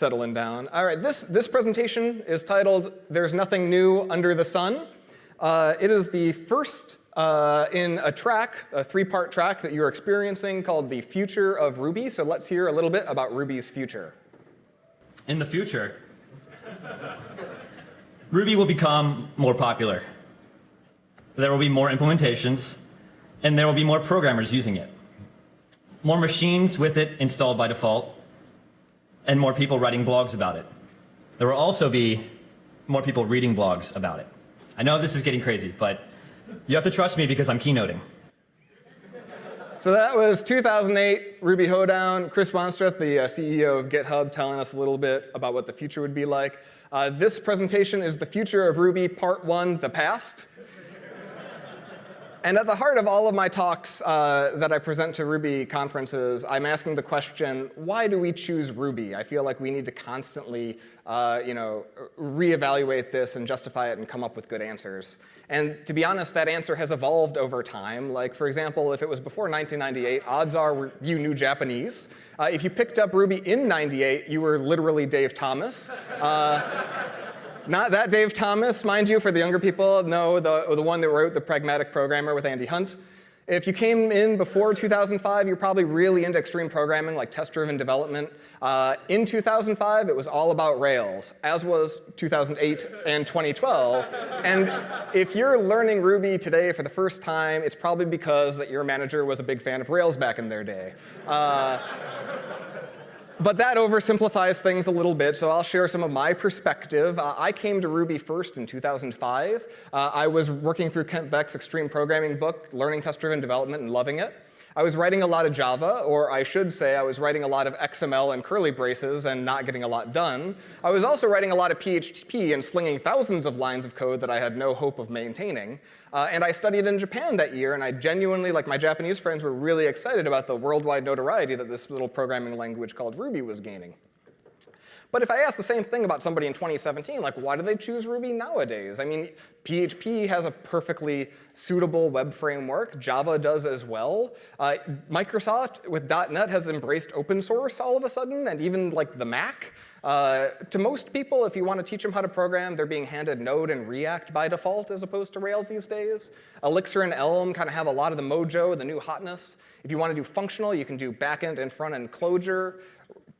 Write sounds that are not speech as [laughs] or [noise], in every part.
settling down. All right, this, this presentation is titled There's Nothing New Under the Sun. Uh, it is the first uh, in a track, a three-part track that you're experiencing called The Future of Ruby. So let's hear a little bit about Ruby's future. In the future, Ruby will become more popular. There will be more implementations, and there will be more programmers using it. More machines with it installed by default, and more people writing blogs about it. There will also be more people reading blogs about it. I know this is getting crazy, but you have to trust me because I'm keynoting. So that was 2008 Ruby Hoedown. Chris Wanstrath, the uh, CEO of GitHub, telling us a little bit about what the future would be like. Uh, this presentation is the future of Ruby, part one, the past. And at the heart of all of my talks uh, that I present to Ruby conferences, I'm asking the question, why do we choose Ruby? I feel like we need to constantly uh, you know, reevaluate this and justify it and come up with good answers. And to be honest, that answer has evolved over time. Like, for example, if it was before 1998, odds are you knew Japanese. Uh, if you picked up Ruby in 98, you were literally Dave Thomas. Not that Dave Thomas, mind you, for the younger people. No, the, the one that wrote The Pragmatic Programmer with Andy Hunt. If you came in before 2005, you're probably really into extreme programming like test-driven development. Uh, in 2005, it was all about Rails, as was 2008 and 2012. And if you're learning Ruby today for the first time, it's probably because that your manager was a big fan of Rails back in their day. Uh, but that oversimplifies things a little bit, so I'll share some of my perspective. Uh, I came to Ruby first in 2005. Uh, I was working through Kent Beck's extreme programming book, learning test-driven development and loving it. I was writing a lot of Java, or I should say I was writing a lot of XML and curly braces and not getting a lot done. I was also writing a lot of PHP and slinging thousands of lines of code that I had no hope of maintaining. Uh, and I studied in Japan that year, and I genuinely, like my Japanese friends, were really excited about the worldwide notoriety that this little programming language called Ruby was gaining. But if I ask the same thing about somebody in 2017, like why do they choose Ruby nowadays? I mean, PHP has a perfectly suitable web framework. Java does as well. Uh, Microsoft with .NET has embraced open source all of a sudden, and even like the Mac. Uh, to most people, if you want to teach them how to program, they're being handed Node and React by default as opposed to Rails these days. Elixir and Elm kind of have a lot of the mojo, the new hotness. If you want to do functional, you can do backend and front-end Clojure.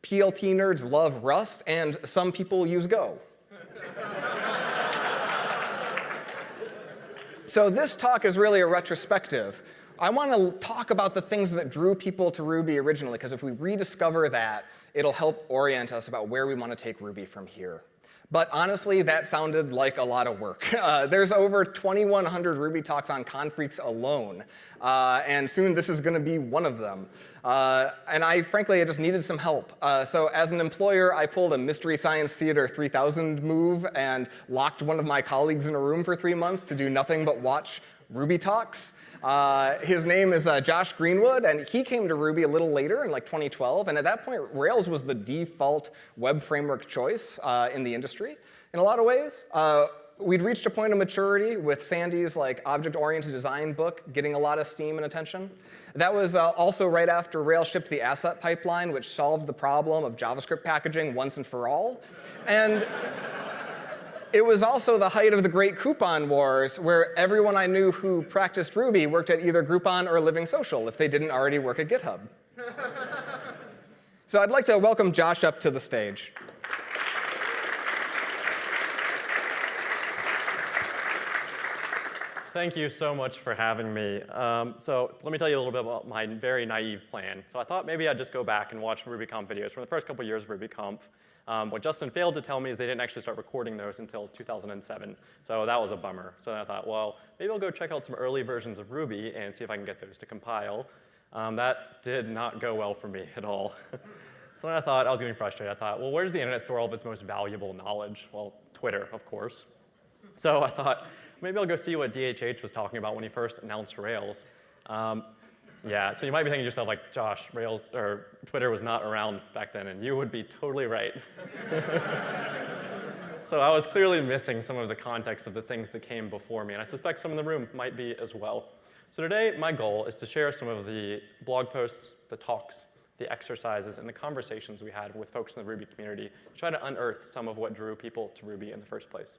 PLT nerds love Rust, and some people use Go. so this talk is really a retrospective. I want to talk about the things that drew people to Ruby originally, because if we rediscover that, it'll help orient us about where we want to take Ruby from here. But honestly, that sounded like a lot of work. [laughs] Uh, there's over 2,100 Ruby talks on Confreaks alone, uh, and soon this is going to be one of them. Uh, and I, frankly, I just needed some help. Uh, so as an employer, I pulled a Mystery Science Theater 3000 move and locked one of my colleagues in a room for three months to do nothing but watch Ruby talks. Uh, his name is uh, Josh Greenwood, and he came to Ruby a little later in like 2012. And at that point, Rails was the default web framework choice uh, in the industry in a lot of ways. Uh, we'd reached a point of maturity with Sandy's like object-oriented design book getting a lot of steam and attention. That was uh, also right after Rails shipped the asset pipeline, which solved the problem of JavaScript packaging once and for all. And it was also the height of the great coupon wars, where everyone I knew who practiced Ruby worked at either Groupon or Living Social if they didn't already work at GitHub. so I'd like to welcome Josh up to the stage. Thank you so much for having me. Um, so let me tell you a little bit about my very naive plan. So I thought maybe I'd just go back and watch RubyConf videos from the first couple years of RubyConf. Um, what Justin failed to tell me is they didn't actually start recording those until 2007. So that was a bummer. So I thought, well, maybe I'll go check out some early versions of Ruby and see if I can get those to compile. Um, that did not go well for me at all. [laughs] so then I thought, I was getting frustrated. I thought, well, where does the internet store all of its most valuable knowledge? Well, Twitter, of course. So I thought, maybe I'll go see what DHH was talking about when he first announced Rails. Um, yeah, so you might be thinking to yourself like, Josh, Rails or Twitter was not around back then, and you would be totally right. [laughs] so I was clearly missing some of the context of the things that came before me, and I suspect some in the room might be as well. So today, my goal is to share some of the blog posts, the talks, the exercises, and the conversations we had with folks in the Ruby community to try to unearth some of what drew people to Ruby in the first place.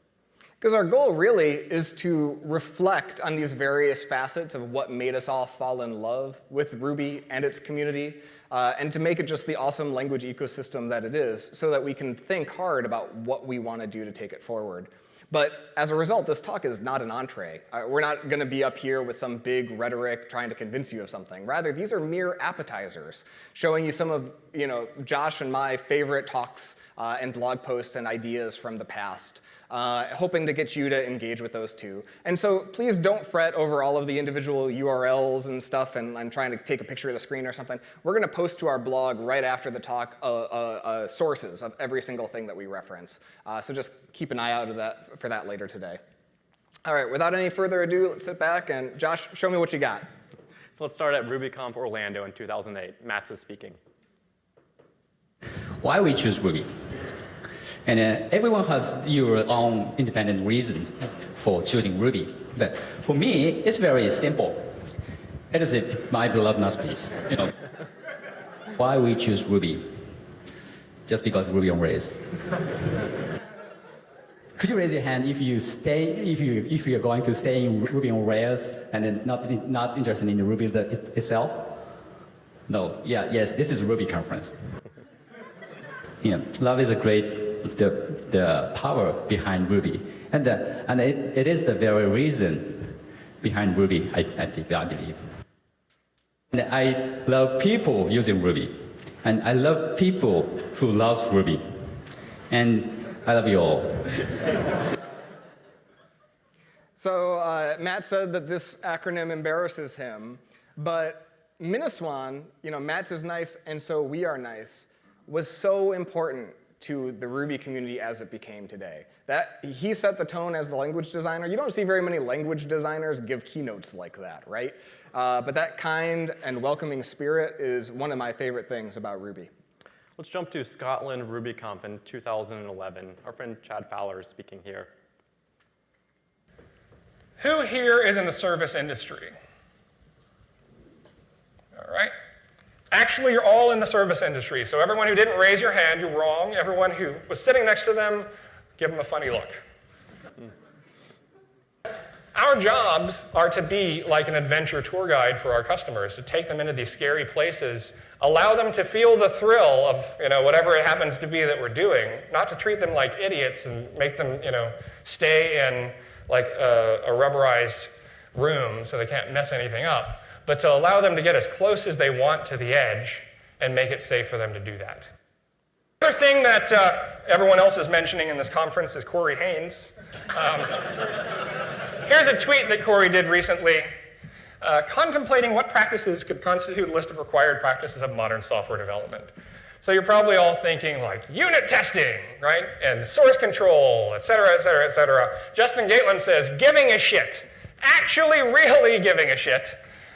Because our goal really is to reflect on these various facets of what made us all fall in love with Ruby and its community, uh, and to make it just the awesome language ecosystem that it is, so that we can think hard about what we want to do to take it forward. But as a result, this talk is not an entree. Uh, we're not going to be up here with some big rhetoric trying to convince you of something. Rather, these are mere appetizers, showing you some of you know, Josh and my favorite talks uh, and blog posts and ideas from the past uh, hoping to get you to engage with those too. And so please don't fret over all of the individual URLs and stuff and, and trying to take a picture of the screen or something. We're going to post to our blog right after the talk uh, uh, uh, sources of every single thing that we reference. Uh, so just keep an eye out that, for that later today. All right, without any further ado, let's sit back and Josh, show me what you got. So let's start at RubyConf Orlando in 2008. Matz is speaking. Why we choose Ruby? And uh, everyone has your own independent reasons for choosing Ruby. But for me, it's very simple. It is my beloved masterpiece. You know, why we choose Ruby? Just because Ruby on Rails. Could you raise your hand if you stay, if you if you're going to stay in Ruby on Rails and then not not interested in Ruby the, itself? No. Yeah. Yes. This is Ruby conference. Yeah. Love is a great the, the power behind Ruby. And, uh, and it, it is the very reason behind Ruby, I, I, think, I believe. And I love people using Ruby. And I love people who loves Ruby. And I love you all. So uh, Matz said that this acronym embarrasses him, but MINASWAN, you know, Matz is nice and so we are nice, was so important to the Ruby community as it became today. That, he set the tone as the language designer. You don't see very many language designers give keynotes like that, right? Uh, but that kind and welcoming spirit is one of my favorite things about Ruby. Let's jump to Scotland RubyConf in 2011. Our friend Chad Fowler is speaking here. Who here is in the service industry? All right. Actually, you're all in the service industry, so everyone who didn't raise your hand, you're wrong. Everyone who was sitting next to them, give them a funny look. Our jobs are to be like an adventure tour guide for our customers, to take them into these scary places, allow them to feel the thrill of you know, whatever it happens to be that we're doing, not to treat them like idiots and make them you know, stay in like a, a rubberized room so they can't mess anything up but to allow them to get as close as they want to the edge and make it safe for them to do that. The other thing that uh, everyone else is mentioning in this conference is Corey Haines. Um, [laughs] here's a tweet that Corey did recently. Uh, contemplating what practices could constitute a list of required practices of modern software development. So you're probably all thinking like unit testing, right? And source control, et cetera, et cetera, et cetera. Justin Gatlin says giving a shit. Actually, really giving a shit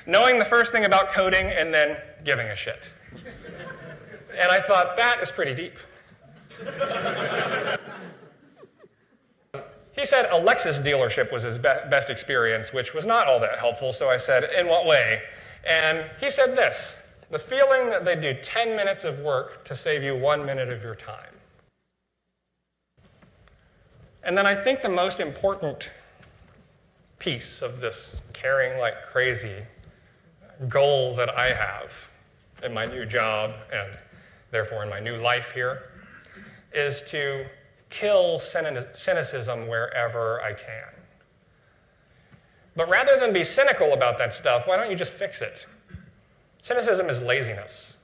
knowing the first thing about coding and then giving a shit. And I thought, that is pretty deep. he said a Lexus dealership was his be best experience, which was not all that helpful, so I said, in what way? And he said this, the feeling that they do 10 minutes of work to save you one minute of your time. And then I think the most important piece of this caring like crazy goal that I have in my new job and therefore in my new life here is to kill cynicism wherever I can. But rather than be cynical about that stuff, why don't you just fix it? Cynicism is laziness.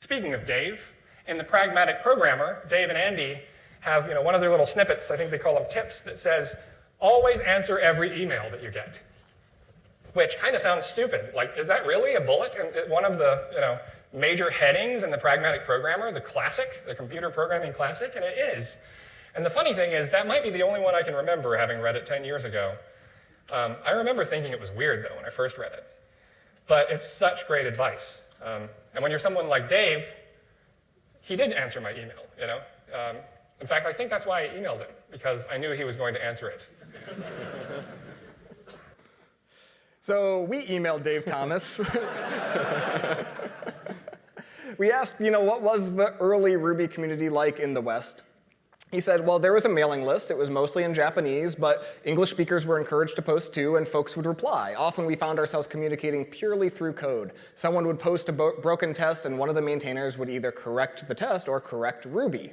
Speaking of Dave, in the Pragmatic Programmer, Dave and Andy have you know, one of their little snippets, I think they call them tips, that says, always answer every email that you get which kind of sounds stupid. Like, is that really a bullet in one of the you know, major headings in the pragmatic programmer, the classic, the computer programming classic? And it is. And the funny thing is, that might be the only one I can remember having read it 10 years ago. Um, I remember thinking it was weird, though, when I first read it. But it's such great advice. Um, and when you're someone like Dave, he did answer my email, you know? Um, in fact, I think that's why I emailed him, because I knew he was going to answer it. So we emailed Dave Thomas. [laughs] we asked, you know, what was the early Ruby community like in the West? He said, well, there was a mailing list. It was mostly in Japanese, but English speakers were encouraged to post too, and folks would reply. Often we found ourselves communicating purely through code. Someone would post a broken test, and one of the maintainers would either correct the test or correct Ruby.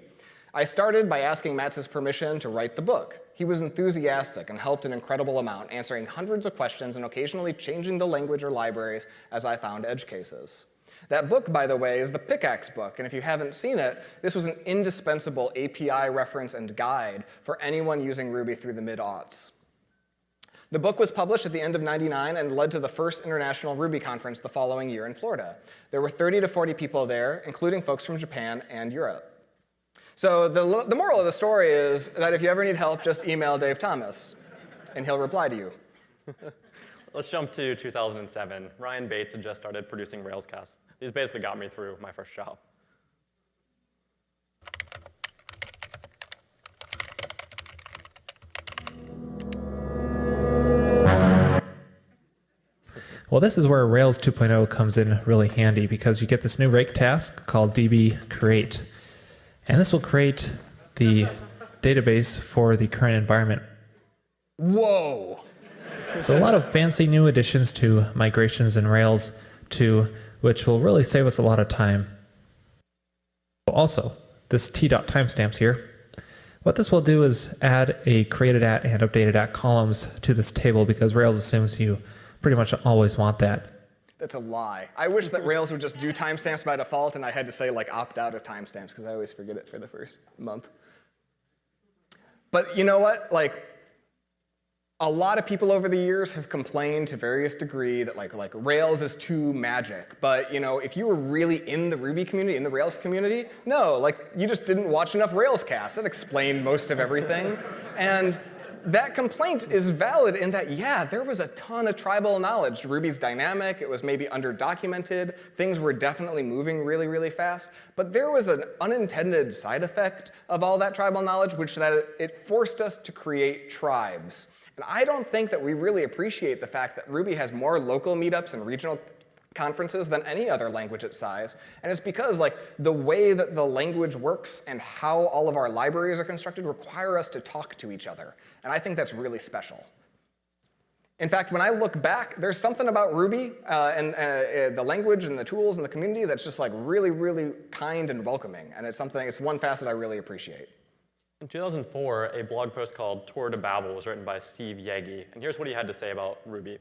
I started by asking Matz's permission to write the book. He was enthusiastic and helped an incredible amount, answering hundreds of questions and occasionally changing the language or libraries as I found edge cases. That book, by the way, is the Pickaxe book, and if you haven't seen it, this was an indispensable API reference and guide for anyone using Ruby through the mid-aughts. The book was published at the end of 99 and led to the first International Ruby conference the following year in Florida. There were 30 to 40 people there, including folks from Japan and Europe. So the, the moral of the story is that if you ever need help, just email Dave Thomas, and he'll reply to you. [laughs] Let's jump to 2007. Ryan Bates had just started producing Railscasts. These basically got me through my first job. Well, this is where Rails 2.0 comes in really handy because you get this new rake task called db create. And this will create the database for the current environment. Whoa! So a lot of fancy new additions to migrations in Rails 2, which will really save us a lot of time. Also, this t.timestamps here, what this will do is add a created at and updated at columns to this table because Rails assumes you pretty much always want that. That's a lie. I wish that Rails would just do timestamps by default and I had to say like opt out of timestamps because I always forget it for the first month. But you know what? Like a lot of people over the years have complained to various degree that like, like Rails is too magic. But you know, if you were really in the Ruby community, in the Rails community, no, like you just didn't watch enough Rails casts. That explained most of everything. and that complaint is valid in that, yeah, there was a ton of tribal knowledge. Ruby's dynamic, it was maybe underdocumented, things were definitely moving really, really fast, but there was an unintended side effect of all that tribal knowledge, which that it forced us to create tribes. And I don't think that we really appreciate the fact that Ruby has more local meetups and regional conferences than any other language its size. And it's because like the way that the language works and how all of our libraries are constructed require us to talk to each other. And I think that's really special. In fact, when I look back, there's something about Ruby uh, and uh, uh, the language and the tools and the community that's just like really, really kind and welcoming. And it's something, it's one facet I really appreciate. In 2004, a blog post called Tour de Babel was written by Steve Yegge, and here's what he had to say about Ruby.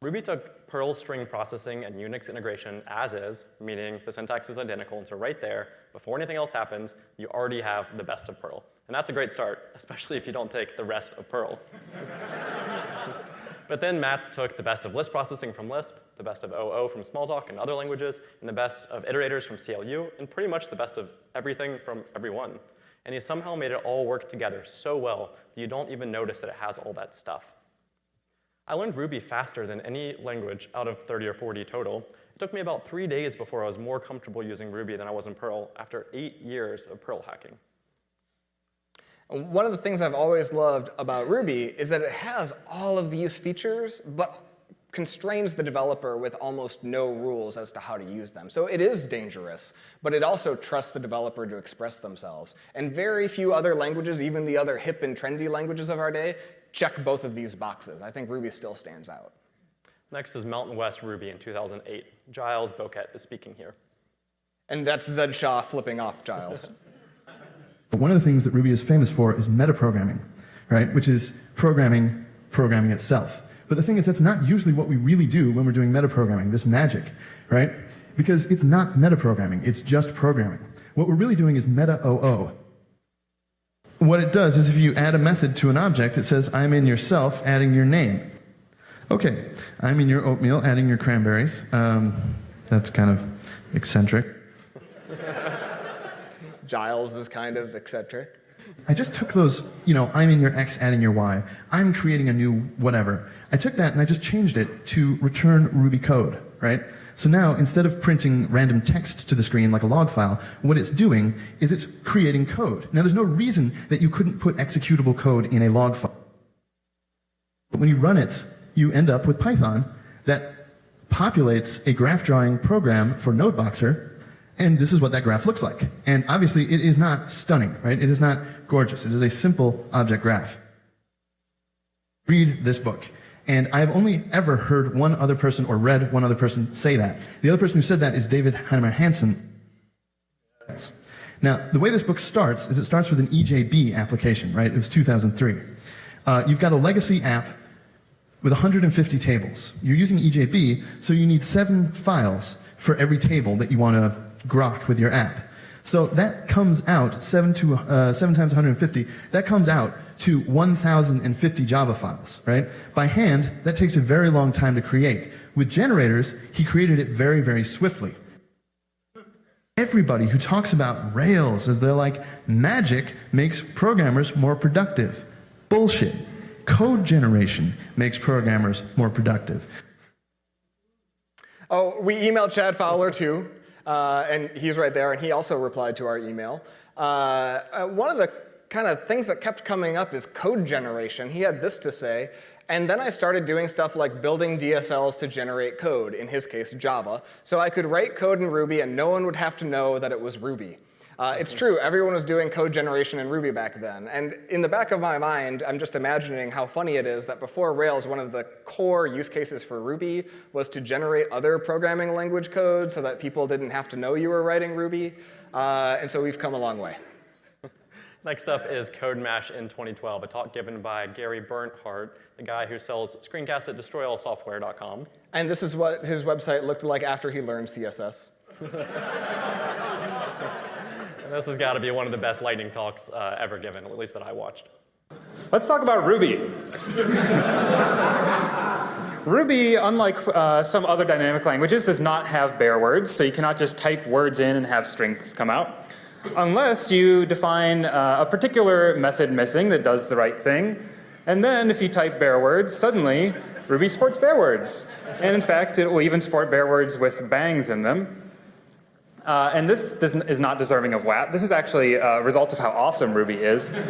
Ruby took Perl string processing and Unix integration as is, meaning the syntax is identical, and so right there, before anything else happens, you already have the best of Perl. And that's a great start, [laughs] especially if you don't take the rest of Perl. [laughs] but then Matz took the best of Lisp processing from Lisp, the best of OO from Smalltalk and other languages, and the best of iterators from CLU, and pretty much the best of everything from everyone and he somehow made it all work together so well that you don't even notice that it has all that stuff. I learned Ruby faster than any language out of 30 or 40 total. It took me about three days before I was more comfortable using Ruby than I was in Perl after eight years of Perl hacking. One of the things I've always loved about Ruby is that it has all of these features, but constrains the developer with almost no rules as to how to use them. So it is dangerous, but it also trusts the developer to express themselves. And very few other languages, even the other hip and trendy languages of our day, check both of these boxes. I think Ruby still stands out. Next is Mountain West Ruby in 2008. Giles Bowkett is speaking here. And that's Zed Shaw flipping off Giles. [laughs] One of the things that Ruby is famous for is metaprogramming, right? Which is programming programming itself. But the thing is, that's not usually what we really do when we're doing metaprogramming, this magic, right? Because it's not metaprogramming, it's just programming. What we're really doing is meta-OO. What it does is if you add a method to an object, it says, I'm in yourself, adding your name. Okay, I'm in your oatmeal, adding your cranberries. Um, that's kind of eccentric. [laughs] Giles is kind of eccentric. I just took those, you know, I'm in your X, adding your Y. I'm creating a new whatever. I took that and I just changed it to return Ruby code, right? So now, instead of printing random text to the screen like a log file, what it's doing is it's creating code. Now, there's no reason that you couldn't put executable code in a log file. But when you run it, you end up with Python that populates a graph drawing program for NodeBoxer And this is what that graph looks like. And obviously, it is not stunning, right? It is not gorgeous. It is a simple object graph. Read this book. And I've only ever heard one other person or read one other person say that. The other person who said that is David Heinemeier Hansson. Now, the way this book starts is it starts with an EJB application, right? It was 2003. Uh, you've got a legacy app with 150 tables. You're using EJB, so you need seven files for every table that you want to grok with your app. So that comes out, seven, to, uh, seven times 150, that comes out to 1,050 Java files, right? By hand, that takes a very long time to create. With generators, he created it very, very swiftly. Everybody who talks about Rails as they're like magic makes programmers more productive. Bullshit. Code generation makes programmers more productive. Oh, we emailed Chad Fowler too, uh, and he's right there, and he also replied to our email. Uh, uh, one of the kind of things that kept coming up is code generation. He had this to say, and then I started doing stuff like building DSLs to generate code, in his case Java, so I could write code in Ruby and no one would have to know that it was Ruby. Uh, it's true, everyone was doing code generation in Ruby back then. And in the back of my mind, I'm just imagining how funny it is that before Rails, one of the core use cases for Ruby was to generate other programming language code so that people didn't have to know you were writing Ruby. Uh, and so we've come a long way. Next up is CodeMash in 2012, a talk given by Gary Bernhardt, the guy who sells screencasts at destroyallsoftware.com. And this is what his website looked like after he learned CSS. And this has got to be one of the best lightning talks uh, ever given, at least that I watched. Let's talk about Ruby. Ruby, unlike uh, some other dynamic languages, does not have bare words, so you cannot just type words in and have strings come out. Unless you define uh, a particular method missing that does the right thing, and then if you type bare words, suddenly Ruby supports bare words. And in fact, it will even support bare words with bangs in them. Uh, and this, this, is not deserving of WAT. This is actually a result of how awesome Ruby is. [laughs]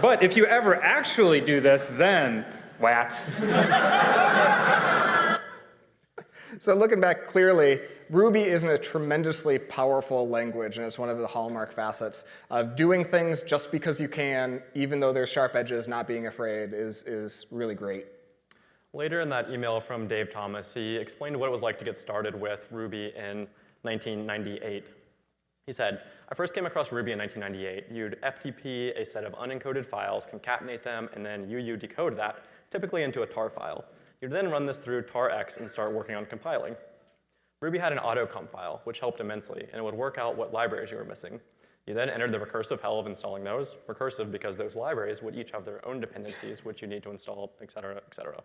but if you ever actually do this, then WAT. [laughs] so looking back clearly, Ruby is a tremendously powerful language, and it's one of the hallmark facets of doing things just because you can, even though there's sharp edges, not being afraid is, is really great. Later in that email from Dave Thomas, he explained what it was like to get started with Ruby in 1998. He said, I first came across Ruby in 1998. You'd FTP a set of uuencoded files, concatenate them, and then UU decode that, typically into a tar file. You'd then run this through tarx and start working on compiling. Ruby had an autoconf file, which helped immensely, and it would work out what libraries you were missing. You then entered the recursive hell of installing those, recursive because those libraries would each have their own dependencies which you need to install, et cetera, et cetera.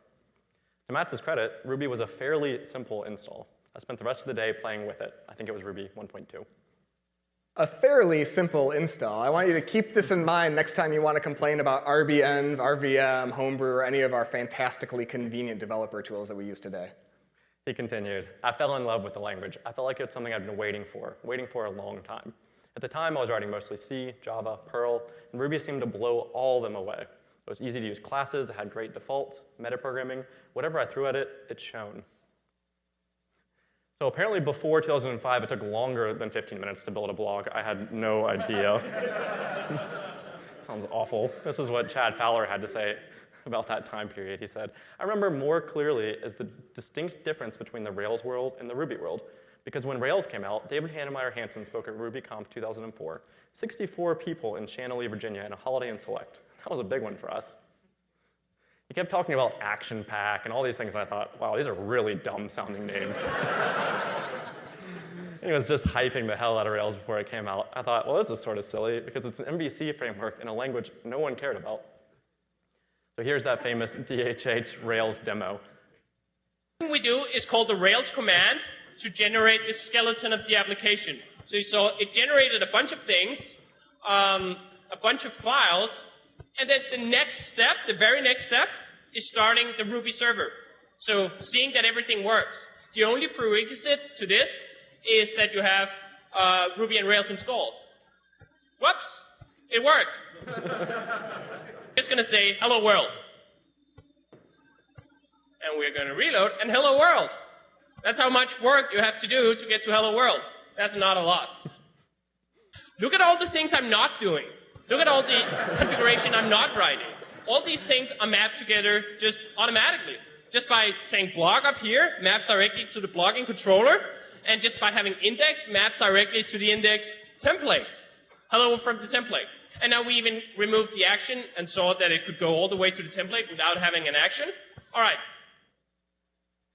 To Matz's credit, Ruby was a fairly simple install. I spent the rest of the day playing with it. I think it was Ruby 1.2. A fairly simple install. I want you to keep this in mind next time you want to complain about RBenv, RVM, Homebrew, or any of our fantastically convenient developer tools that we use today. He continued, I fell in love with the language. I felt like it's something I'd been waiting for, waiting for a long time. At the time, I was writing mostly C, Java, Perl, and Ruby seemed to blow all them away. It was easy to use classes, it had great defaults, metaprogramming. Whatever I threw at it, it shone. So apparently before 2005, it took longer than 15 minutes to build a blog. I had no idea. [laughs] Sounds awful. This is what Chad Fowler had to say [laughs] about that time period. He said, I remember more clearly as the distinct difference between the Rails world and the Ruby world. Because when Rails came out, David Heinemeier Hansson spoke at RubyConf 2004. 64 people in Chantilly, Virginia, in a Holiday Inn Select. That was a big one for us. He kept talking about Action Pack and all these things, and I thought, wow, these are really dumb sounding names. [laughs] he was just hyping the hell out of Rails before it came out. I thought, well, this is sort of silly because it's an MVC framework in a language no one cared about. So here's that famous [laughs] DHH Rails demo. What we do is called the Rails command to generate the skeleton of the application. So you saw it generated a bunch of things, um, a bunch of files, and then the next step, the very next step, is starting the Ruby server. So seeing that everything works. The only prerequisite to this is that you have uh, Ruby and Rails installed. Whoops, it worked. [laughs] Just going to say hello world. And we're going to reload and hello world. That's how much work you have to do to get to hello world. That's not a lot. Look at all the things I'm not doing. Look at all the [laughs] configuration I'm not writing. All these things are mapped together just automatically. Just by saying blog up here, maps directly to the blogging controller, and just by having index, maps directly to the index template. Hello from the template. And now we even removed the action and saw that it could go all the way to the template without having an action. All right.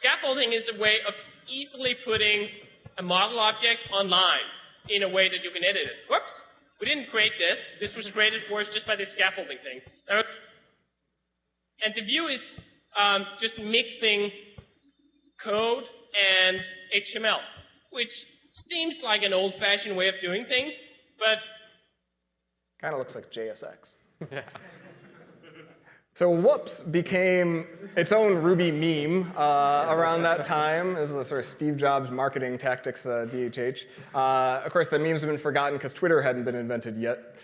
Scaffolding is a way of easily putting a model object online in a way that you can edit it. Whoops. We didn't create this. This was created for us just by this scaffolding thing. And the view is um, just mixing code and HTML, which seems like an old-fashioned way of doing things, but Kind of looks like JSX. yeah. So whoops became its own Ruby meme uh, around that time. This is a sort of Steve Jobs marketing tactics, uh, DHH. Uh, of course, the memes have been forgotten because Twitter hadn't been invented yet.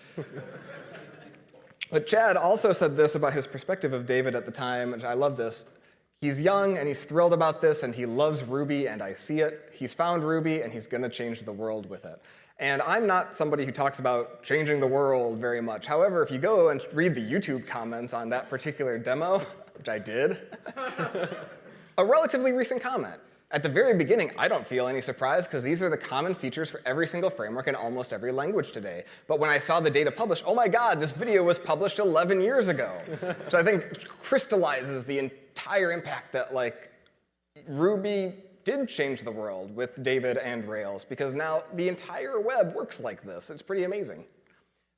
but Chad also said this about his perspective of David at the time, and I love this. He's young and he's thrilled about this and he loves Ruby and I see it. He's found Ruby and he's gonna change the world with it. And I'm not somebody who talks about changing the world very much. However, if you go and read the YouTube comments on that particular demo, [laughs] which I did, [laughs] a relatively recent comment. At the very beginning, I don't feel any surprise because these are the common features for every single framework in almost every language today. But when I saw the data published, oh my god, this video was published 11 years ago. which I think crystallizes the entire impact that like Ruby did change the world with David and Rails because now the entire web works like this. It's pretty amazing.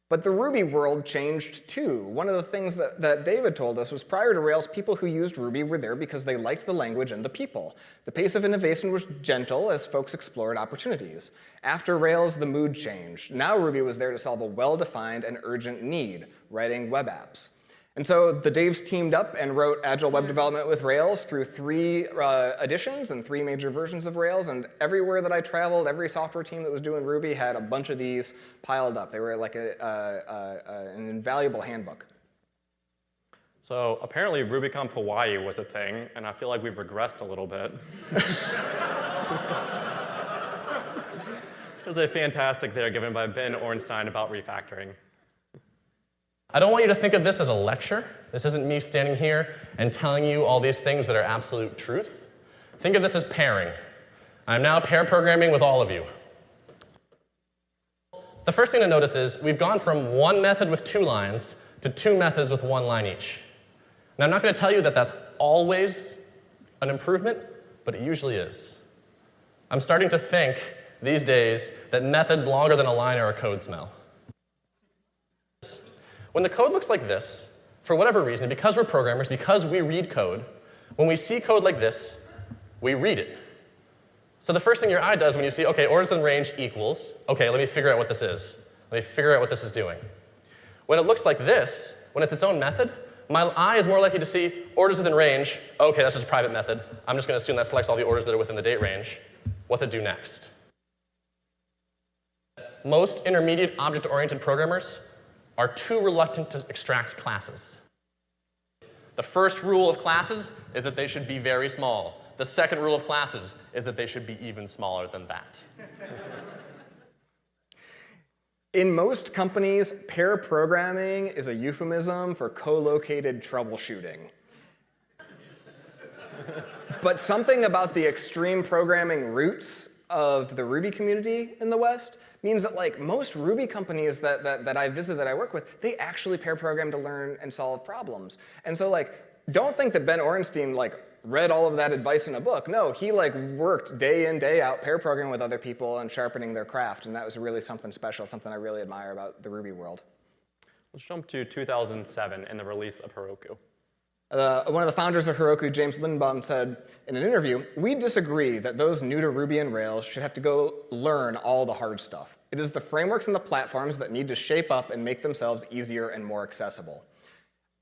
But the Ruby world changed too. One of the things that, that David told us was prior to Rails, people who used Ruby were there because they liked the language and the people. The pace of innovation was gentle as folks explored opportunities. After Rails, the mood changed. Now Ruby was there to solve a well-defined and urgent need, writing web apps. And so the Daves teamed up and wrote Agile Web Development with Rails through three uh, editions and three major versions of Rails. And everywhere that I traveled, every software team that was doing Ruby had a bunch of these piled up. They were like a, an invaluable handbook. So apparently RubyConf Hawaii was a thing, and I feel like we've regressed a little bit. [laughs] There's a fantastic there given by Ben Orenstein about refactoring. I don't want you to think of this as a lecture. This isn't me standing here and telling you all these things that are absolute truth. Think of this as pairing. I'm now pair programming with all of you. The first thing to notice is we've gone from one method with two lines to two methods with one line each. Now, I'm not going to tell you that that's always an improvement, but it usually is. I'm starting to think these days that methods longer than a line are a code smell. When the code looks like this, for whatever reason, because we're programmers, because we read code, when we see code like this, we read it. So the first thing your eye does when you see, okay, orders in range equals, okay, let me figure out what this is. Let me figure out what this is doing. When it looks like this, when it's its own method, my eye is more likely to see orders within range. Okay, that's just a private method. I'm just going to assume that selects all the orders that are within the date range. What's it do next? Most intermediate object-oriented programmers are too reluctant to extract classes. The first rule of classes is that they should be very small. The second rule of classes is that they should be even smaller than that. In most companies, pair programming is a euphemism for co-located troubleshooting. but something about the extreme programming roots of the Ruby community in the West means that like most Ruby companies that, that, that I visit, that I work with, they actually pair program to learn and solve problems. And so like, don't think that Ben Orenstein like read all of that advice in a book. No, he like worked day in, day out, pair programming with other people and sharpening their craft. And that was really something special, something I really admire about the Ruby world. Let's jump to 2007 and the release of Heroku. Uh, one of the founders of Heroku, James Lindenbaum, said in an interview, we disagree that those new to Ruby and Rails should have to go learn all the hard stuff. It is the frameworks and the platforms that need to shape up and make themselves easier and more accessible.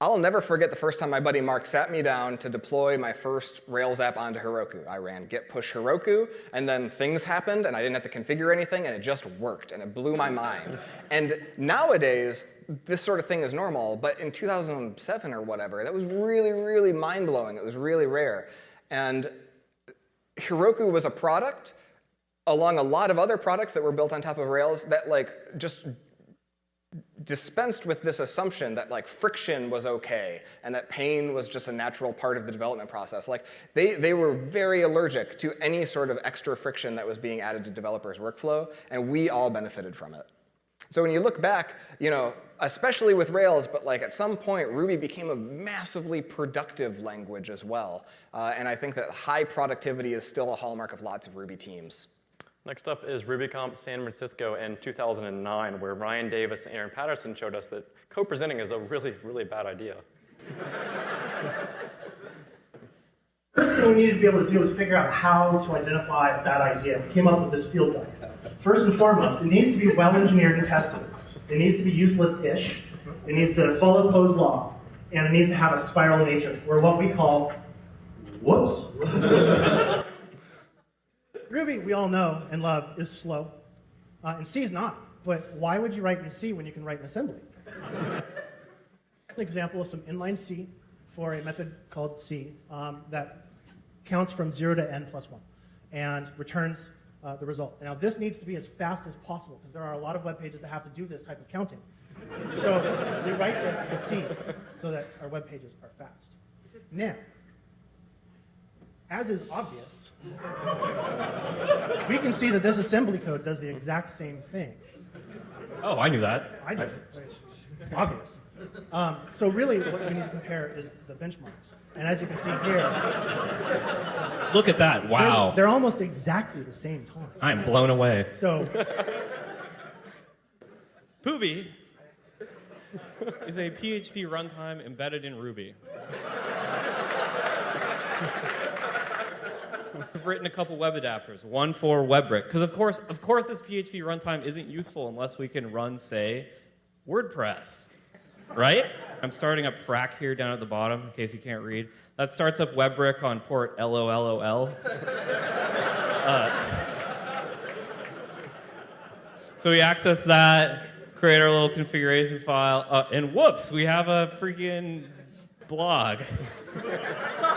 I'll never forget the first time my buddy Mark sat me down to deploy my first Rails app onto Heroku. I ran git push Heroku, and then things happened, and I didn't have to configure anything, and it just worked, and it blew my mind. And nowadays, this sort of thing is normal, but in 2007 or whatever, that was really, really mind-blowing. It was really rare. And Heroku was a product along a lot of other products that were built on top of Rails that like just dispensed with this assumption that like friction was okay and that pain was just a natural part of the development process. Like they, they were very allergic to any sort of extra friction that was being added to developers' workflow, and we all benefited from it. So when you look back, you know, especially with Rails, but like at some point, Ruby became a massively productive language as well. Uh, and I think that high productivity is still a hallmark of lots of Ruby teams. Next up is RubyConf San Francisco in 2009, where Ryan Davis and Aaron Patterson showed us that co-presenting is a really, really bad idea. [laughs] First thing we needed to be able to do was figure out how to identify that idea. We came up with this field guide. First and foremost, it needs to be well engineered and tested. It needs to be useless-ish. It needs to follow Poe's law. And it needs to have a spiral nature, or what we call, whoops. [laughs] Ruby, we all know and love, is slow. Uh, and C is not. But why would you write in C when you can write in assembly? [laughs] An example of some inline C for a method called C um, that counts from 0 to n plus 1 and returns uh, the result. Now, this needs to be as fast as possible because there are a lot of web pages that have to do this type of counting. So we write this in C so that our web pages are fast. Now, as is obvious, we can see that this assembly code does the exact same thing. Oh, I knew that. I know. It's obvious. Um, so really, what we need to compare is the benchmarks. And as you can see here, Look at that. Wow. they're, they're almost exactly the same time. I'm blown away. So Pooby is a PHP runtime embedded in Ruby. [laughs] I've written a couple web adapters, one for WebRick, because of course, of course, this PHP runtime isn't useful unless we can run, say, WordPress, right? I'm starting up Frack here down at the bottom, in case you can't read. That starts up WebRick on port LOLOL. [laughs] Uh, so we access that, create our little configuration file, uh, and whoops, we have a freaking blog. [laughs]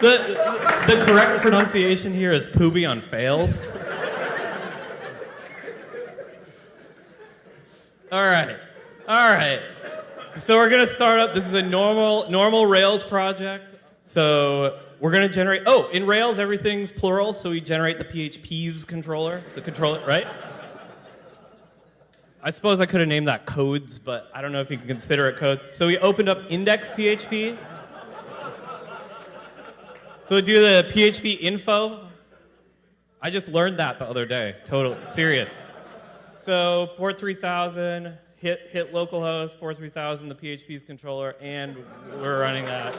the, the correct pronunciation here is Pooby on fails. All right, all right. So we're gonna start up. This is a normal normal Rails project. So we're gonna generate. Oh, in Rails everything's plural, so we generate the PHP's controller, the controller, right? I suppose I could have named that codes, but I don't know if you can consider it codes. So we opened up index PHP. So do the PHP info. I just learned that the other day. Totally serious. So port 3000, hit hit localhost, port 3000, the PHP's controller, and we're running that.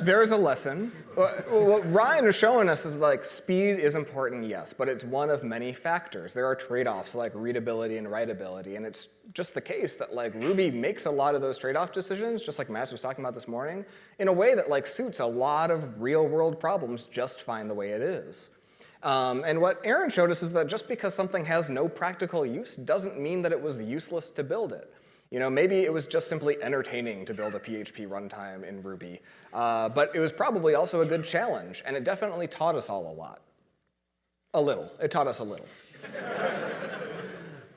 There's a lesson. What Ryan is showing us is like speed is important, yes, but it's one of many factors. There are trade-offs like readability and writability, and it's just the case that like Ruby makes a lot of those trade-off decisions, just like Matz was talking about this morning, in a way that like suits a lot of real-world problems just fine the way it is. Um, and what Aaron showed us is that just because something has no practical use doesn't mean that it was useless to build it. You know, maybe it was just simply entertaining to build a PHP runtime in Ruby, uh, but it was probably also a good challenge, and it definitely taught us all a lot. A little. It taught us a little.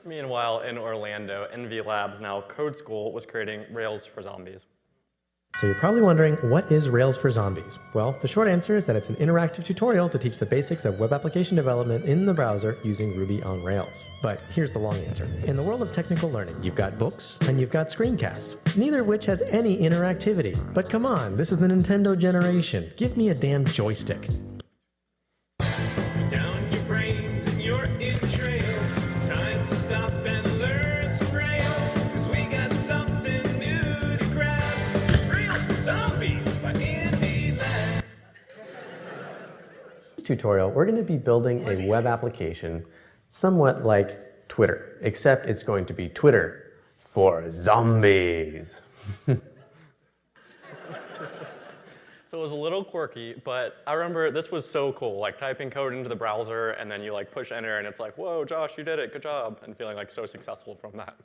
Meanwhile, in Orlando, Envy Labs, now Code School, was creating Rails for zombies. So you're probably wondering, what is Rails for Zombies? Well, the short answer is that it's an interactive tutorial to teach the basics of web application development in the browser using Ruby on Rails. But here's the long answer. In the world of technical learning, you've got books and you've got screencasts, neither of which has any interactivity. But come on, this is the Nintendo generation. Give me a damn joystick. Tutorial, we're going to be building a web application somewhat like Twitter, except it's going to be Twitter for zombies. [laughs] So it was a little quirky, but I remember this was so cool, like typing code into the browser and then you like push enter and it's like, whoa, Josh, you did it, good job, and feeling like so successful from that.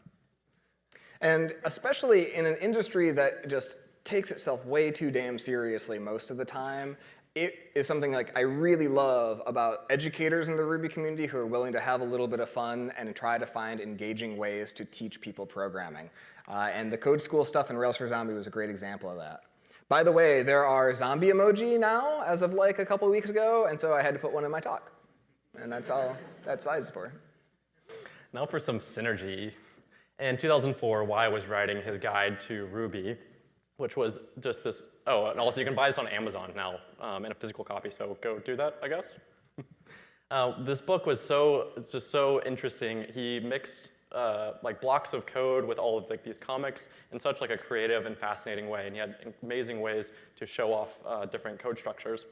And especially in an industry that just takes itself way too damn seriously most of the time, it is something like I really love about educators in the Ruby community who are willing to have a little bit of fun and try to find engaging ways to teach people programming. Uh, and the Code School stuff in Rails for Zombie was a great example of that. By the way, there are zombie emoji now as of like a couple weeks ago, and so I had to put one in my talk. And that's all that slide's for. Now for some synergy. In 2004, Y was writing his guide to Ruby, which was just this, oh, and also you can buy this on Amazon now um, in a physical copy, so go do that, I guess. [laughs] uh, this book was so, it's just so interesting. He mixed uh, like blocks of code with all of like these comics in such like a creative and fascinating way, and he had amazing ways to show off uh, different code structures.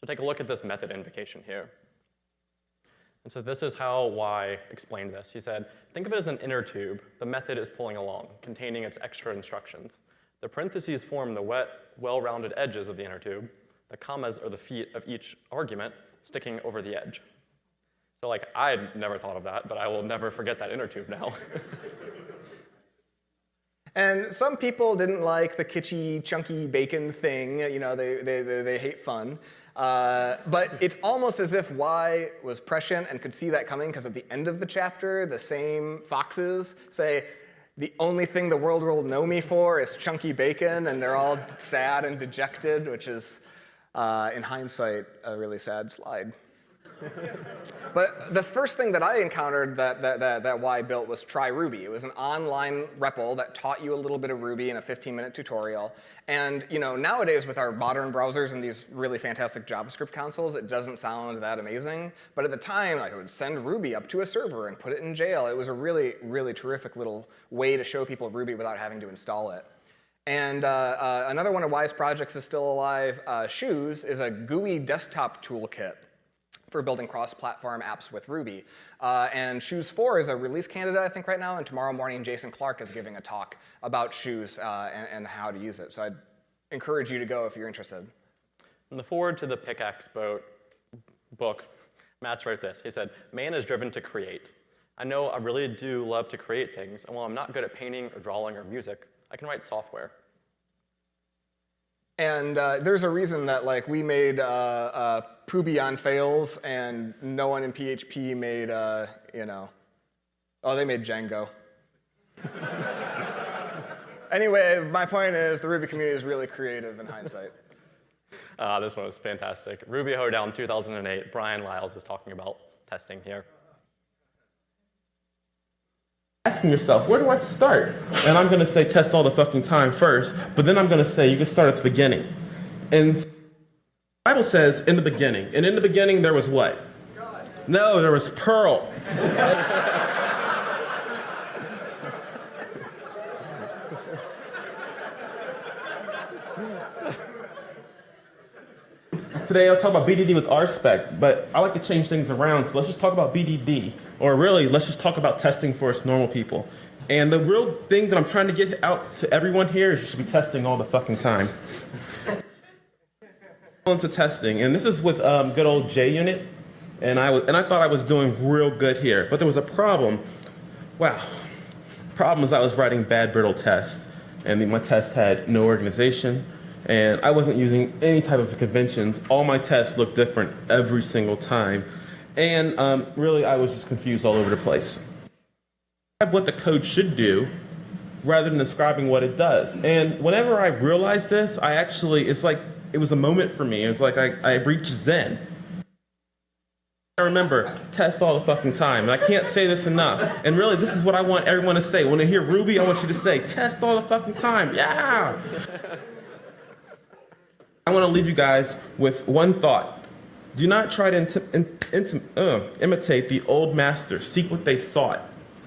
So take a look at this method invocation here. And so this is how Y explained this. He said, think of it as an inner tube the method is pulling along, containing its extra instructions. The parentheses form the wet, well-rounded edges of the inner tube. The commas are the feet of each argument sticking over the edge. So like, I never thought of that, but I will never forget that inner tube now. [laughs] And some people didn't like the kitschy, chunky bacon thing. You know, they, they, they, they hate fun. Uh, but it's almost as if Y was prescient and could see that coming because at the end of the chapter, the same foxes say, the only thing the world will know me for is chunky bacon, and they're all sad and dejected, which is, uh, in hindsight, a really sad slide. But the first thing that I encountered that, that, that, that Y built was Try Ruby. It was an online REPL that taught you a little bit of Ruby in a 15-minute tutorial. And you know, nowadays with our modern browsers and these really fantastic JavaScript consoles, it doesn't sound that amazing. But at the time, like, I would send Ruby up to a server and put it in jail. It was a really, really terrific little way to show people Ruby without having to install it. And uh, uh, another one of Y's projects is still alive. Uh, Shoes is a GUI desktop toolkit for building cross-platform apps with Ruby. Uh, and Shoes 4 is a release candidate, I think, right now, and tomorrow morning Jason Clark is giving a talk about Shoes uh, and, and, how to use it. So I'd encourage you to go if you're interested. In the forward to the Pickaxe Boat book, Matz wrote this. He said, man is driven to create. I know I really do love to create things, and while I'm not good at painting or drawing or music, I can write software. And uh, there's a reason that like we made uh, uh, on Rails, and no one in PHP made, uh, you know, oh, they made Django. [laughs] anyway, my point is the Ruby community is really creative in hindsight. Uh, [laughs] this one was fantastic. Ruby Hoedown 2008, Bryan Liles is talking about testing here asking yourself, where do I start? And I'm going to say test all the fucking time first, but then I'm going to say you can start at the beginning. And the Bible says in the beginning. And in the beginning there was what? God. No, there was Perl. [laughs] Today I'll talk about BDD with RSpec, but I like to change things around, so let's just talk about BDD. Or really, let's just talk about testing for us normal people. And the real thing that I'm trying to get out to everyone here is you should be testing all the fucking time. [laughs] into testing, and this is with um, good old JUnit, and I was, and I thought I was doing real good here, but there was a problem. Wow, problem is I was writing bad brittle tests, and my test had no organization, and I wasn't using any type of conventions. All my tests looked different every single time. And um, really, I was just confused all over the place. What the code should do rather than describing what it does. And whenever I realized this, I actually, it's like, it was a moment for me. It was like I, I reached Zen. I remember, test all the fucking time. And I can't say this enough. And really, this is what I want everyone to say. When they hear Ruby, I want you to say, test all the fucking time. Yeah! I want to leave you guys with one thought. Do not try to uh, imitate the old masters. Seek what they sought.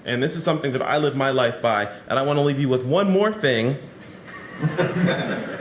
And this is something that I live my life by. And I want to leave you with one more thing. [laughs]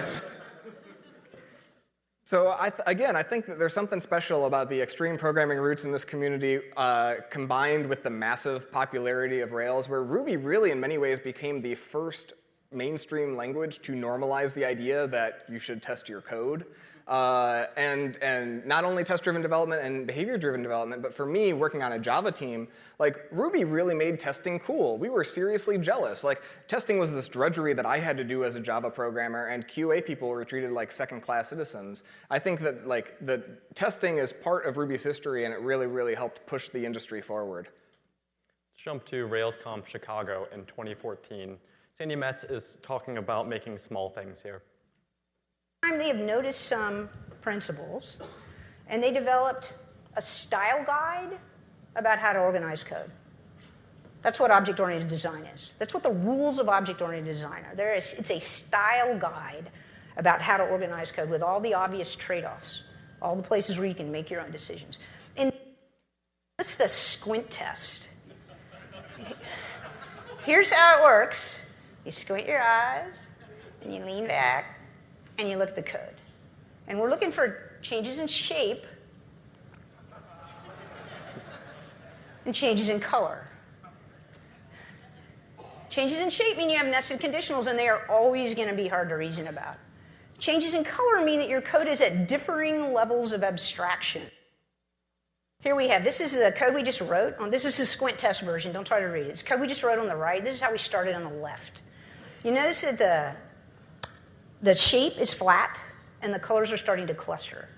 So I again, I think that there's something special about the extreme programming roots in this community uh, combined with the massive popularity of Rails, where Ruby really in many ways became the first mainstream language to normalize the idea that you should test your code. uh, and, and not only test-driven development and behavior-driven development, but for me, working on a Java team, like Ruby really made testing cool. We were seriously jealous. Like testing was this drudgery that I had to do as a Java programmer, and QA people were treated like second-class citizens. I think that like the testing is part of Ruby's history, and it really, really helped push the industry forward. Let's jump to RailsConf Chicago in 2014. Sandi Metz is talking about making small things here. they have noticed some principles and they developed a style guide about how to organize code. That's what object-oriented design is. That's what the rules of object-oriented design are. There is, it's a style guide about how to organize code with all the obvious trade-offs, all the places where you can make your own decisions. And that's the squint test. Here's how it works. You squint your eyes, and you lean back, and you look at the code. And we're looking for changes in shape and changes in color. Changes in shape mean you have nested conditionals, and they are always going to be hard to reason about. Changes in color mean that your code is at differing levels of abstraction. Here we have, this is the code we just wrote. On, this is the squint test version. Don't try to read it. It's code we just wrote on the right. This is how we started on the left. You notice that the, the shape is flat and the colors are starting to cluster.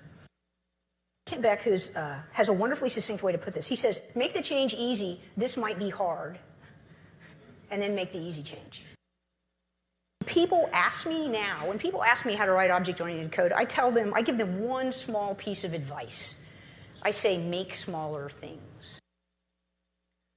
Kent Beck who's, uh, has a wonderfully succinct way to put this. He says, make the change easy. This might be hard. And then make the easy change. People ask me now, when people ask me how to write object-oriented code, I tell them, I give them one small piece of advice. I say, make smaller things.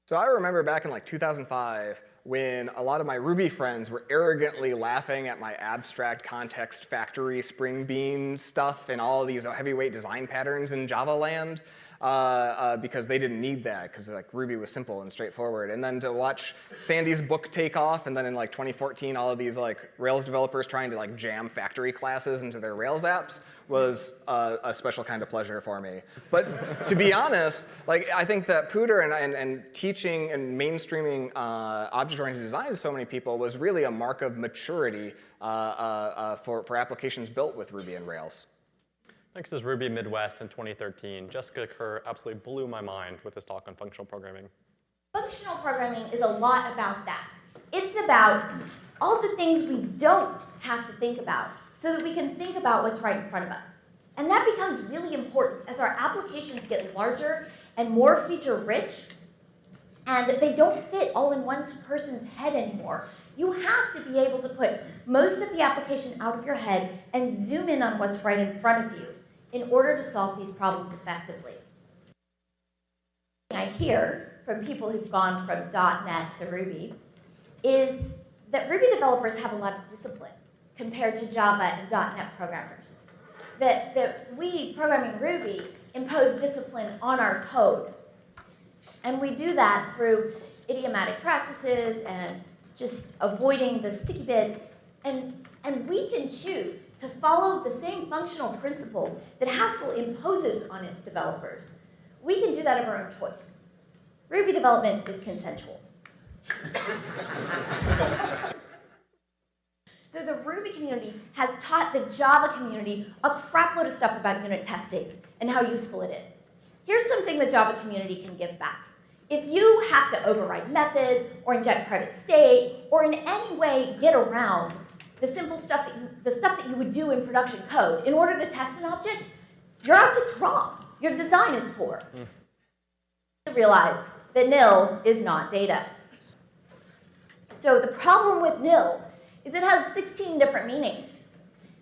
So I remember back in like 2005 when a lot of my Ruby friends were arrogantly laughing at my abstract context factory spring bean stuff and all these heavyweight design patterns in Java land. Uh, uh, because they didn't need that because like Ruby was simple and straightforward. And then to watch Sandi's book take off, and then in like 2014, all of these like Rails developers trying to like jam factory classes into their Rails apps was uh, a special kind of pleasure for me. But to be honest, like I think that POODR and, and, and teaching and mainstreaming uh, object-oriented design to so many people was really a mark of maturity uh, uh, for, for applications built with Ruby and Rails. Next is Ruby Midwest in 2013. Jessica Kerr absolutely blew my mind with his talk on functional programming. Functional programming is a lot about that. It's about all the things we don't have to think about so that we can think about what's right in front of us. And that becomes really important as our applications get larger and more feature rich and they don't fit all in one person's head anymore. You have to be able to put most of the application out of your head and zoom in on what's right in front of you in order to solve these problems effectively. I hear from people who've gone from .NET to Ruby is that Ruby developers have a lot of discipline compared to Java and .NET programmers. That, that we, programming Ruby, impose discipline on our code. And we do that through idiomatic practices and just avoiding the sticky bits. And, and we can choose to follow the same functional principles that Haskell imposes on its developers. We can do that of our own choice. Ruby development is consensual. [laughs] so the Ruby community has taught the Java community a crapload of stuff about unit testing and how useful it is. Here's something the Java community can give back. If you have to override methods or inject private state or in any way get around the simple stuff that you, the stuff that you would do in production code in order to test an object, your object's wrong. Your design is poor. Mm. Realize that nil is not data. So the problem with nil is it has 16 different meanings.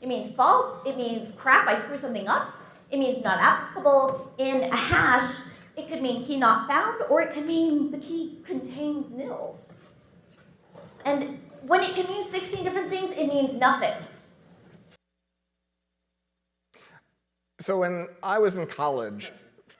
It means false, it means crap, I screwed something up, it means not applicable. In a hash, it could mean key not found, or it could mean the key contains nil. And when it can mean 16 different things, it means nothing. So when I was in college,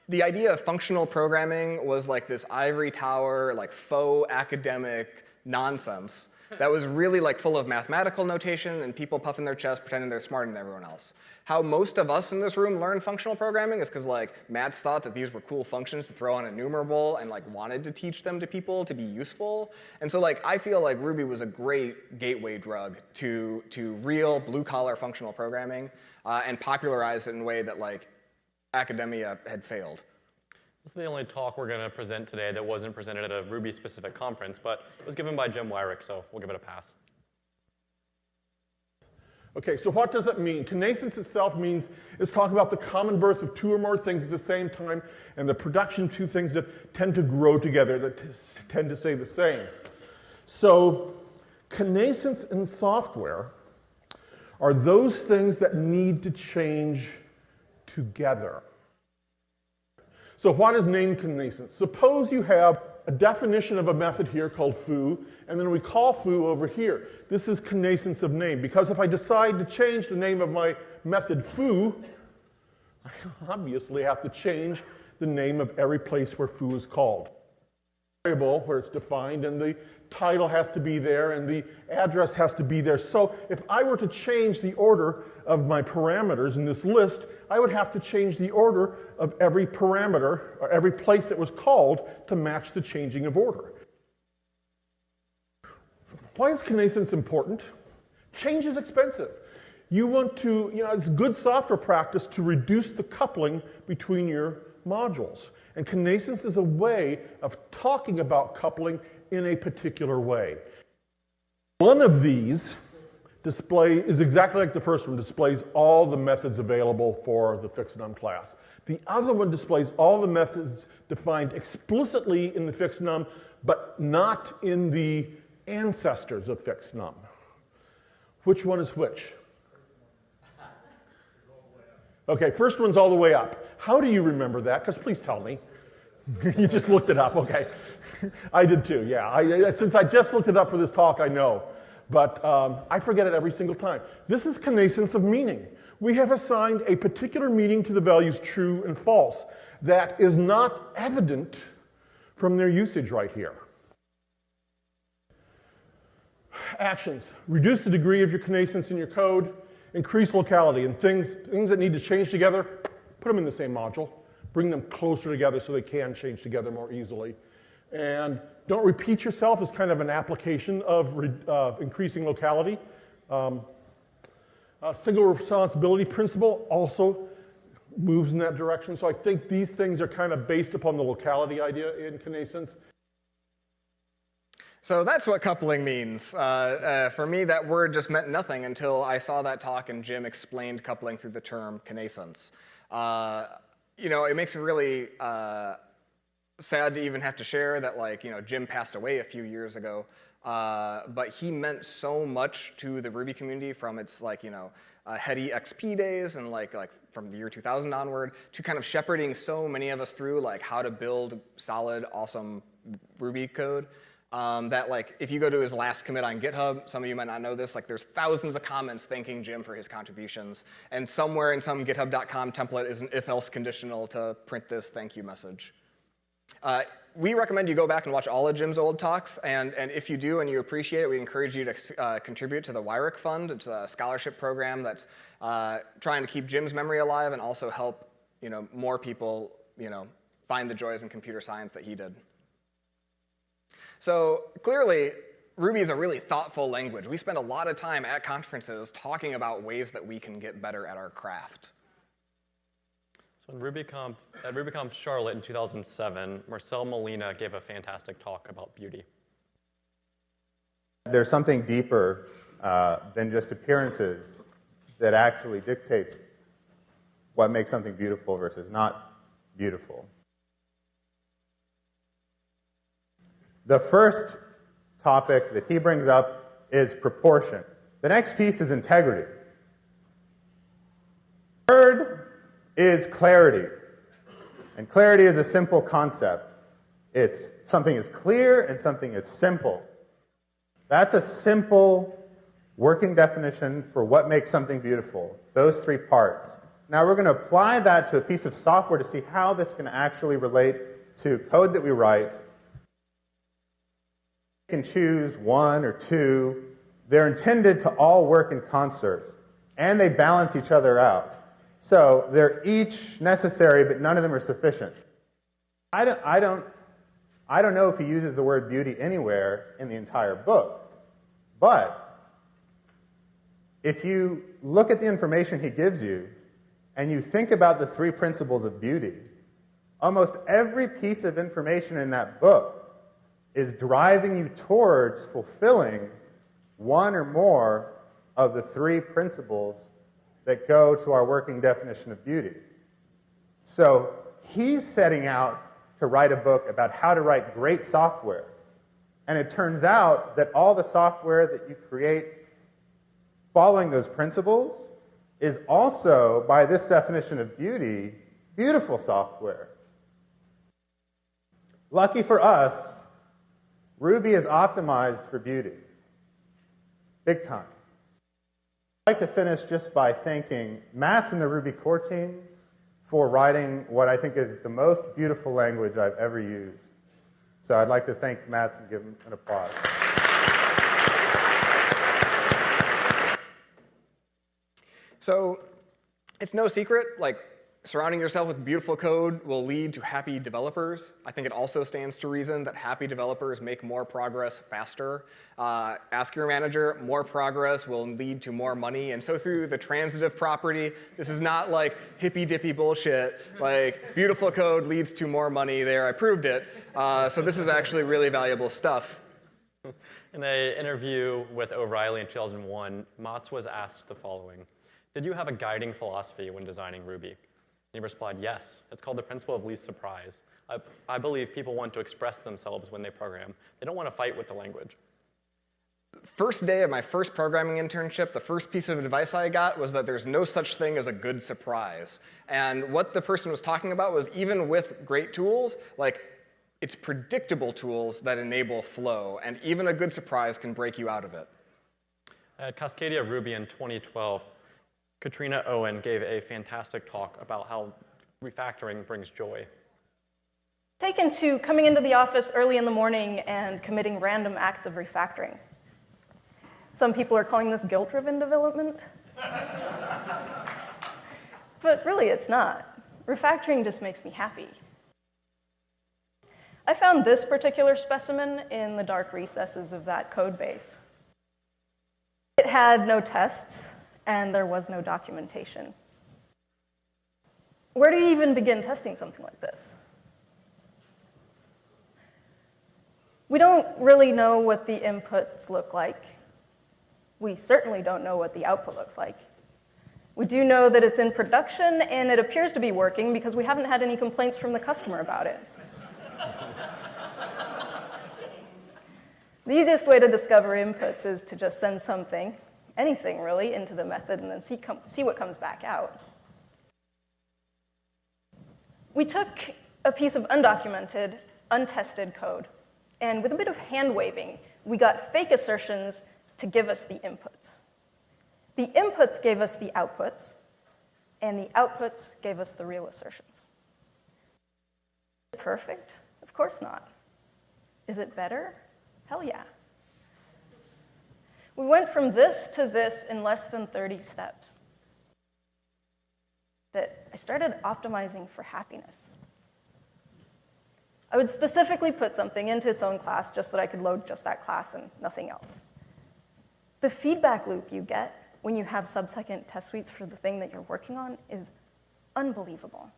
the idea of functional programming was like this ivory tower, like faux academic nonsense that was really like full of mathematical notation and people puffing their chest pretending they're smarter than everyone else. How most of us in this room learn functional programming is because like Matz thought that these were cool functions to throw on enumerable and like wanted to teach them to people to be useful. And so like I feel like Ruby was a great gateway drug to, to real blue collar functional programming uh, and popularized it in a way that like academia had failed. This is the only talk we're going to present today that wasn't presented at a Ruby-specific conference, but it was given by Jim Weirich, so we'll give it a pass. Okay, so what does it mean? Connascence itself means it's talking about the common birth of two or more things at the same time and the production of two things that tend to grow together, that tend to say the same. So connascence in software are those things that need to change together. So what is name connascence? Suppose you have a definition of a method here called foo, and then we call foo over here. This is connascence of name, because if I decide to change the name of my method foo, [laughs] I obviously have to change the name of every place where foo is called. Variable where it's defined, and the title has to be there, and the address has to be there. So if I were to change the order of my parameters in this list, I would have to change the order of every parameter, or every place that was called to match the changing of order. Why is connascence important? Change is expensive. You want to, you know, it's good software practice to reduce the coupling between your modules. And connascence is a way of talking about coupling in a particular way. One of these display is exactly like the first one, displays all the methods available for the Fixnum class. The other one displays all the methods defined explicitly in the Fixnum, but not in the ancestors of Fixnum. Which one is which? Okay, first one's all the way up. How do you remember that? Because please tell me. [laughs] you just looked it up, okay. [laughs] I did too, yeah. I, since I just looked it up for this talk, I know. But um, I forget it every single time. This is connascence of meaning. We have assigned a particular meaning to the values true and false that is not evident from their usage right here. Actions. Reduce the degree of your connascence in your code, increase locality, and things, things that need to change together, put them in the same module bring them closer together so they can change together more easily. And don't repeat yourself as kind of an application of uh, increasing locality. Um, single responsibility principle also moves in that direction. So I think these things are kind of based upon the locality idea in connascence. So that's what coupling means. Uh, uh, for me, that word just meant nothing until I saw that talk and Jim explained coupling through the term connascence. Uh, you know, it makes me really uh, sad to even have to share that, like, you know, Jim passed away a few years ago, uh, but he meant so much to the Ruby community from its, like, you know, uh, heady XP days and like, like from the year 2000 onward to kind of shepherding so many of us through like how to build solid, awesome Ruby code. Um, that like, if you go to his last commit on GitHub, some of you might not know this, like there's thousands of comments thanking Jim for his contributions. And somewhere in some github.com template is an if-else conditional to print this thank you message. Uh, we recommend you go back and watch all of Jim's old talks, and, and if you do and you appreciate it, we encourage you to uh, contribute to the Weirich Fund. It's a scholarship program that's uh, trying to keep Jim's memory alive and also help you know, more people you know, find the joys in computer science that he did. So clearly, Ruby is a really thoughtful language. We spend a lot of time at conferences talking about ways that we can get better at our craft. So in RubyConf, at RubyConf Charlotte in 2007, Marcel Molina gave a fantastic talk about beauty. There's something deeper uh, than just appearances that actually dictates what makes something beautiful versus not beautiful. The first topic that he brings up is proportion. The next piece is integrity. Third is clarity. And clarity is a simple concept. It's something is clear and something is simple. That's a simple working definition for what makes something beautiful. Those three parts. Now we're going to apply that to a piece of software to see how this can actually relate to code that we write can choose one or two. They're intended to all work in concert, and they balance each other out. So they're each necessary, but none of them are sufficient. I don't, I don't, I don't know if he uses the word beauty anywhere in the entire book, but if you look at the information he gives you and you think about the three principles of beauty, almost every piece of information in that book is driving you towards fulfilling one or more of the three principles that go to our working definition of beauty. So he's setting out to write a book about how to write great software. And it turns out that all the software that you create following those principles is also, by this definition of beauty, beautiful software. Lucky for us, Ruby is optimized for beauty. Big time. I'd like to finish just by thanking Matz and the Ruby core team for writing what I think is the most beautiful language I've ever used. So I'd like to thank Matz and give him an applause. So it's no secret, like surrounding yourself with beautiful code will lead to happy developers. I think it also stands to reason that happy developers make more progress faster. Uh, ask your manager, more progress will lead to more money. And so through the transitive property, this is not like hippy dippy bullshit, like beautiful code leads to more money there, I proved it. Uh, so this is actually really valuable stuff. In an interview with O'Reilly in 2001, Matz was asked the following. Did you have a guiding philosophy when designing Ruby? And he replied, yes. It's called the principle of least surprise. I, I believe people want to express themselves when they program. They don't want to fight with the language. First day of my first programming internship, the first piece of advice I got was that there's no such thing as a good surprise. And what the person was talking about was even with great tools, like it's predictable tools that enable flow, and even a good surprise can break you out of it. At Cascadia Ruby in 2012, Katrina Owen gave a fantastic talk about how refactoring brings joy. Taken to coming into the office early in the morning and committing random acts of refactoring. Some people are calling this guilt-driven development. [laughs] but really, it's not. Refactoring just makes me happy. I found this particular specimen in the dark recesses of that code base. It had no tests, and there was no documentation. Where do you even begin testing something like this? We don't really know what the inputs look like. We certainly don't know what the output looks like. We do know that it's in production, and it appears to be working because we haven't had any complaints from the customer about it. [laughs] the easiest way to discover inputs is to just send something, anything really, into the method and then see, see what comes back out. We took a piece of undocumented, untested code, and with a bit of hand waving, we got fake assertions to give us the inputs. The inputs gave us the outputs, and the outputs gave us the real assertions. Perfect? Of course not. Is it better? Hell yeah. We went from this to this in less than 30 steps. That I started optimizing for happiness. I would specifically put something into its own class just so that I could load just that class and nothing else. The feedback loop you get when you have sub-second test suites for the thing that you're working on is unbelievable.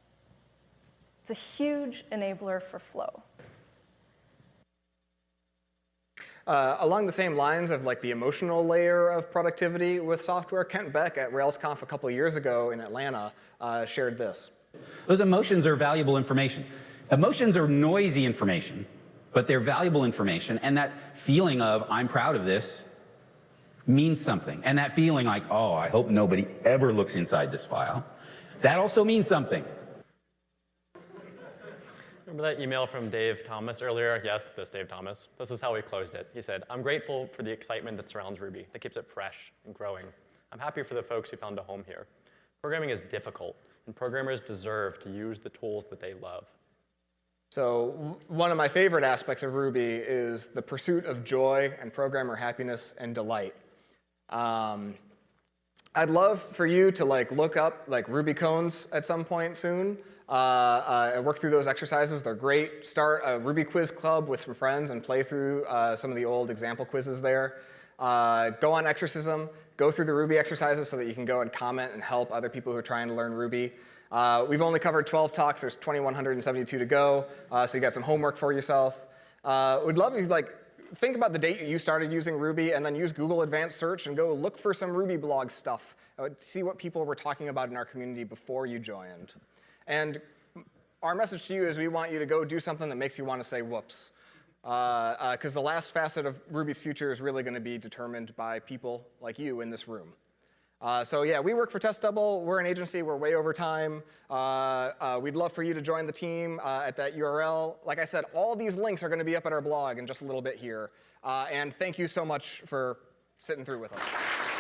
It's a huge enabler for flow. Uh, along the same lines of like the emotional layer of productivity with software, Kent Beck at RailsConf a couple years ago in Atlanta uh, shared this. Those emotions are valuable information. Emotions are noisy information, but they're valuable information. And that feeling of, I'm proud of this, means something. And that feeling like, oh, I hope nobody ever looks inside this file, that also means something. Remember that email from Dave Thomas earlier? Yes, this Dave Thomas. This is how he closed it. He said, I'm grateful for the excitement that surrounds Ruby, that keeps it fresh and growing. I'm happy for the folks who found a home here. Programming is difficult, and programmers deserve to use the tools that they love. So one of my favorite aspects of Ruby is the pursuit of joy and programmer happiness and delight. Um, I'd love for you to like look up like Ruby Koans at some point soon uh, uh, and work through those exercises. They're great. Start a Ruby quiz club with some friends and play through uh, some of the old example quizzes there. Uh, go on Exercism, go through the Ruby exercises so that you can go and comment and help other people who are trying to learn Ruby. Uh, we've only covered 12 talks. There's 2,172 to go, uh, so you got some homework for yourself. We'd love if you like think about the date you started using Ruby and then use Google Advanced Search and go look for some Ruby blog stuff. See what people were talking about in our community before you joined. And our message to you is we want you to go do something that makes you want to say whoops. Because uh, uh, the last facet of Ruby's future is really going to be determined by people like you in this room. Uh, so yeah, we work for TestDouble. We're an agency. We're way over time. Uh, uh, we'd love for you to join the team uh, at that URL. Like I said, all these links are going to be up at our blog in just a little bit here. And thank you so much for sitting through with us.